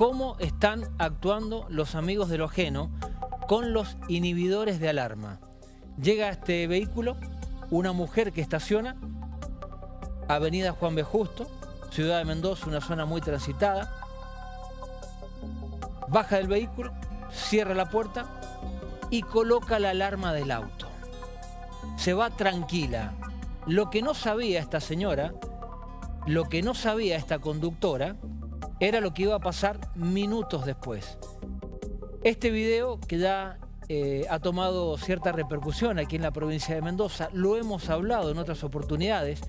cómo están actuando los amigos de lo ajeno con los inhibidores de alarma. Llega a este vehículo una mujer que estaciona, Avenida Juan B. Justo, Ciudad de Mendoza, una zona muy transitada. Baja del vehículo, cierra la puerta y coloca la alarma del auto. Se va tranquila. Lo que no sabía esta señora, lo que no sabía esta conductora, era lo que iba a pasar minutos después. Este video que ya eh, ha tomado cierta repercusión aquí en la provincia de Mendoza, lo hemos hablado en otras oportunidades,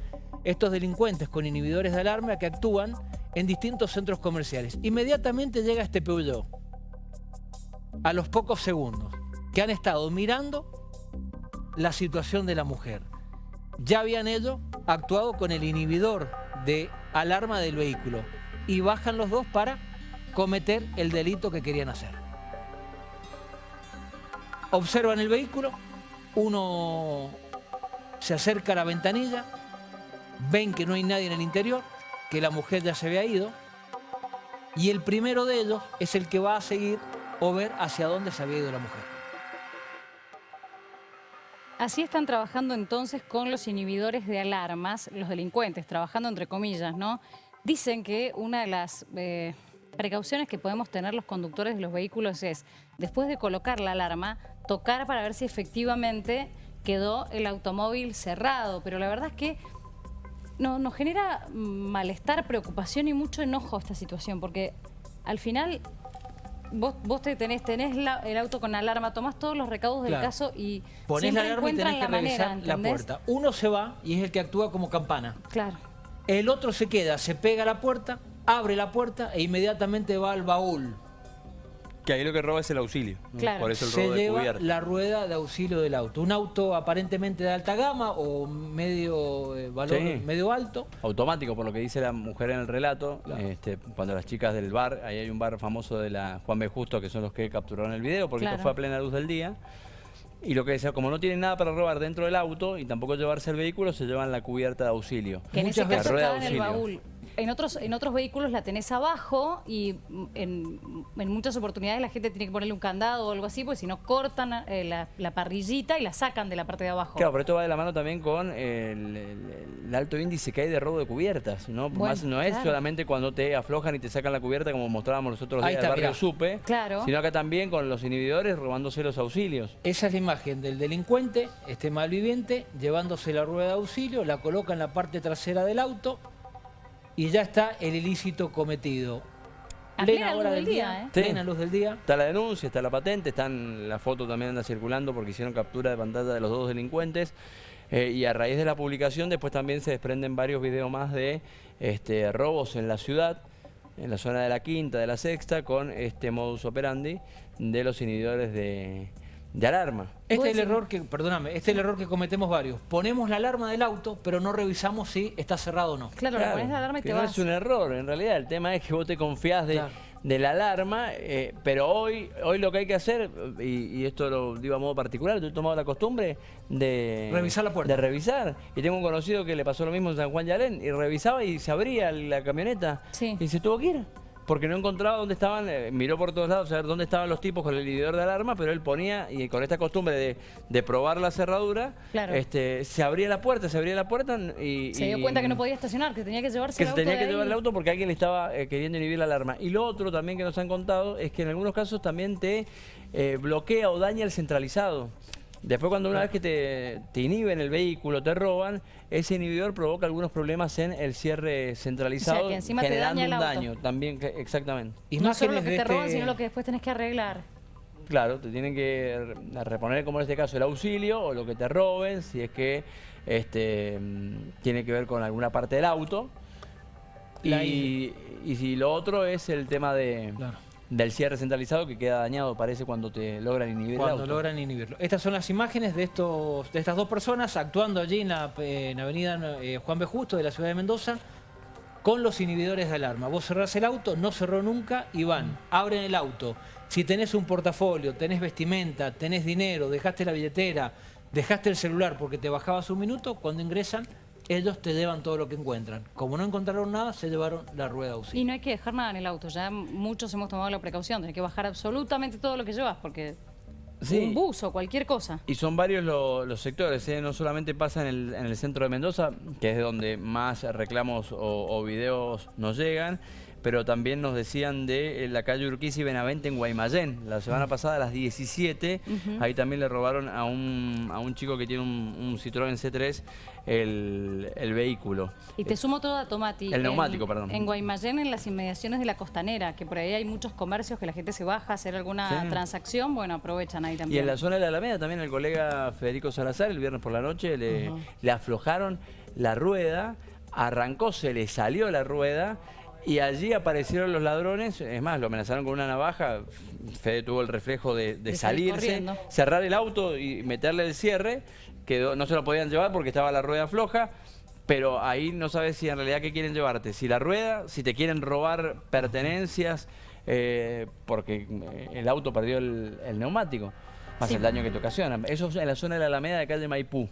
estos delincuentes con inhibidores de alarma que actúan en distintos centros comerciales. Inmediatamente llega este Peugeot, a los pocos segundos, que han estado mirando la situación de la mujer. Ya habían ellos actuado con el inhibidor de alarma del vehículo y bajan los dos para cometer el delito que querían hacer. Observan el vehículo, uno se acerca a la ventanilla, ven que no hay nadie en el interior, que la mujer ya se había ido, y el primero de ellos es el que va a seguir o ver hacia dónde se había ido la mujer. Así están trabajando entonces con los inhibidores de alarmas, los delincuentes, trabajando entre comillas, ¿no? Dicen que una de las eh, precauciones que podemos tener los conductores de los vehículos es, después de colocar la alarma, tocar para ver si efectivamente quedó el automóvil cerrado. Pero la verdad es que no, nos genera malestar, preocupación y mucho enojo esta situación, porque al final vos, vos te tenés, tenés el auto con alarma, tomás todos los recaudos del caso y Ponés la alarma y tenés que revisar la puerta. Uno se va y es el que actúa como campana. Claro. El otro se queda, se pega a la puerta, abre la puerta e inmediatamente va al baúl. Que ahí lo que roba es el auxilio. Claro. Por eso el se lleva la rueda de auxilio del auto. Un auto aparentemente de alta gama o medio eh, valor medio alto. Automático, por lo que dice la mujer en el relato. Este, cuando las chicas del bar, ahí hay un bar famoso de la Juan B. Justo, que son los que capturaron el video, porque esto fue a plena luz del día. Y lo que decía, como no tienen nada para robar dentro del auto y tampoco llevarse el vehículo, se llevan la cubierta de auxilio. Que en ese caso estaba en el baúl en otros, en otros vehículos la tenés abajo y en, muchas oportunidades la gente tiene que ponerle un candado o algo así, porque si no cortan eh, la, parrillita y la sacan de la parte de abajo. Claro, pero esto va de la mano también con el, alto índice que hay de robo de cubiertas, ¿no? Más no es solamente cuando te aflojan y te sacan la cubierta como mostrábamos los otros días del barrio Supe, claro. sino acá también con los inhibidores robándose los auxilios. Esa es la imagen del delincuente, este malviviente, llevándose la rueda de auxilio, la coloca en la parte trasera del auto, y ya está el ilícito cometido. A plena hora del día, ¿eh? Plena luz del día. Está la denuncia, está la patente, están la foto también anda circulando porque hicieron captura de pantalla de los dos delincuentes. Eh, y a raíz de la publicación después también se desprenden varios videos más de este, robos en la ciudad, en la zona de la quinta, de la sexta, con este modus operandi de los inhibidores de, de alarma. Este es el error que, perdóname, este es el error que cometemos varios. Ponemos la alarma del auto, pero no revisamos si está cerrado o no. Claro, claro pones la alarma y te no es un error, en realidad. El tema es que vos te confías de, la alarma, eh, pero hoy hoy lo que hay que hacer, y, esto lo digo a modo particular, yo he tomado la costumbre de... Revisar la puerta. De revisar. Y tengo un conocido que le pasó lo mismo en San Juan Yalén, y revisaba y se abría la camioneta. Y se tuvo que ir porque no encontraba dónde estaban, eh, miró por todos lados a ver dónde estaban los tipos con el inhibidor de alarma, pero él ponía, y con esta costumbre de, probar la cerradura, este, se abría la puerta, se abría la puerta y... Se dio cuenta que no podía estacionar, que tenía que llevarse que el auto se tenía que llevar el auto porque alguien le estaba eh, queriendo inhibir la alarma. Y lo otro también que nos han contado es que en algunos casos también te eh, bloquea o daña el centralizado. Después cuando una vez que te, te, inhiben el vehículo, te roban, ese inhibidor provoca algunos problemas en el cierre centralizado, generando un daño también, exactamente. Y no solo lo que te roban, este sino lo que después tenés que arreglar. Claro, te tienen que reponer, como en este caso, el auxilio o lo que te roben, si es que este, tiene que ver con alguna parte del auto. Y, y, si lo otro es el tema de del cierre centralizado que queda dañado, parece, cuando te logran inhibir Cuando logran inhibirlo. Estas son las imágenes de, estos, de estas dos personas actuando allí en la avenida eh, Juan B. Justo de la ciudad de Mendoza con los inhibidores de alarma. Vos cerrás el auto, no cerró nunca y van, abren el auto. Si tenés un portafolio, tenés vestimenta, tenés dinero, dejaste la billetera, dejaste el celular porque te bajabas un minuto, cuando ingresan ellos te llevan todo lo que encuentran. Como no encontraron nada, se llevaron la rueda Y auxilio. no hay que dejar nada en el auto, ya muchos hemos tomado la precaución, hay que bajar absolutamente todo lo que llevas, porque Sí. un bus o cualquier cosa. Y son varios lo- los sectores, ¿eh? no solamente pasa en el, en el centro de Mendoza, que es de donde más reclamos o, o videos nos llegan, pero también nos decían de eh, la calle Urquiza y Benavente en Guaymallén. La semana pasada a las 17, ahí también le robaron a un, a un chico que tiene un, un Citroën C3 el, el vehículo. Y te sumo todo a Tomati. El neumático, en, perdón. En Guaymallén, en las inmediaciones de la costanera, que por ahí hay muchos comercios que la gente se baja a hacer alguna Sí. transacción, bueno, aprovechan ahí Y también. en la zona de la Alameda también el colega Federico Salazar el viernes por la noche le, le aflojaron la rueda, arrancó, se le salió la rueda y allí aparecieron los ladrones, es más, lo amenazaron con una navaja, Fede tuvo el reflejo de, de De salir salirse, corriendo. cerrar el auto y meterle el cierre, quedó, no se lo podían llevar porque estaba la rueda floja. Pero ahí no sabes si en realidad qué quieren llevarte. Si la rueda, si te quieren robar pertenencias, eh, porque eh, el auto perdió el, el neumático, más Sí. el daño que te ocasiona. Eso es en la zona de la Alameda de calle Maipú.